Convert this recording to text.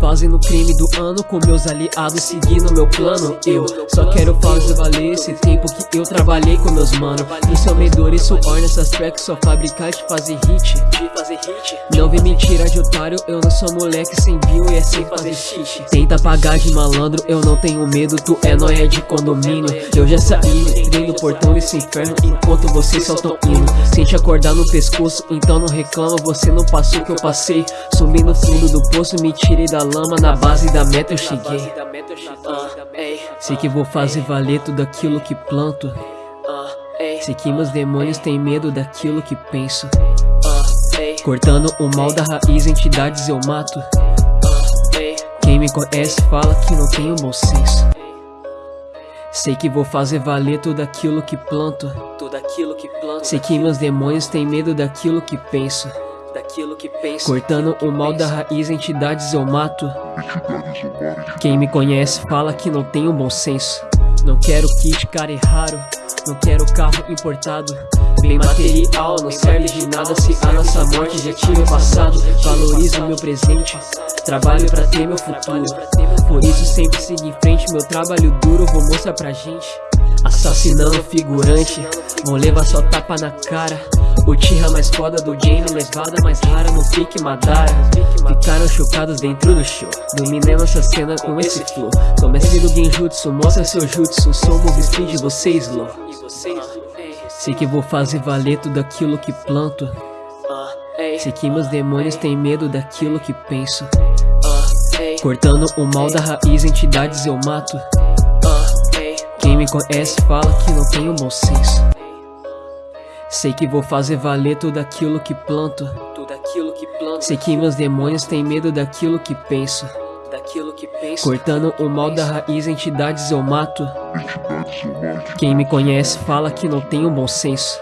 Fazendo crime do ano com meus aliados seguindo meu plano Eu só quero fazer valer esse tempo que eu trabalhei com meus mano. Isso é medor e suor nessas tracks Só fabricar de fazer hit. Não vem me tirar de otário Eu não sou moleque sem view e é sem fazer xixi Tenta pagar de malandro Eu não tenho medo, tu é nóia de condomínio. Eu já saí, entrei no portão desse inferno Enquanto vocês só tão indo. Sente acordar no pescoço, então não reclama Você não passou o que eu passei. Sumi no fundo do poço, me tirei da lama Na base da meta eu cheguei. Sei que vou fazer valer tudo aquilo que planto. Sei que meus demônios têm medo daquilo que penso. Cortando o mal da raiz, entidades eu mato. Quem me conhece fala que não tenho bom senso. Sei que vou fazer valer tudo aquilo que planto. Tudo aquilo que planto. Sei que meus demônios têm medo daquilo que penso. Daquilo que penso. Cortando o mal da raiz, entidades eu mato. Quem me conhece fala que não tenho bom senso Não quero kit, cara é raro. Não quero carro importado. Bem material, não serve de nada se a nossa morte já tinha passado. Valorizo meu presente, trabalho pra ter meu futuro. Por isso sempre siga em frente, meu trabalho duro vou mostrar pra gente. Assassinando figurante, vou levar só tapa na cara o Tira mais foda do game, levada mais rara no pique Madara. Ficaram chocados dentro do show. Dominei nossa cena com esse flow. Sou mestre do Genjutsu, mostra seu jutsu. Sou move speed, você slow Sei que vou fazer valer tudo aquilo que planto. Sei que meus demônios têm medo daquilo que penso. Cortando o mal da raiz, entidades eu mato. Quem me conhece fala que não tenho bom senso Sei que vou fazer valer tudo aquilo que planto. Tudo aquilo que planto. Sei que meus demônios têm medo daquilo que penso. Daquilo que penso. Cortando o mal da raiz, entidades eu mato. Quem me conhece fala que não tenho bom senso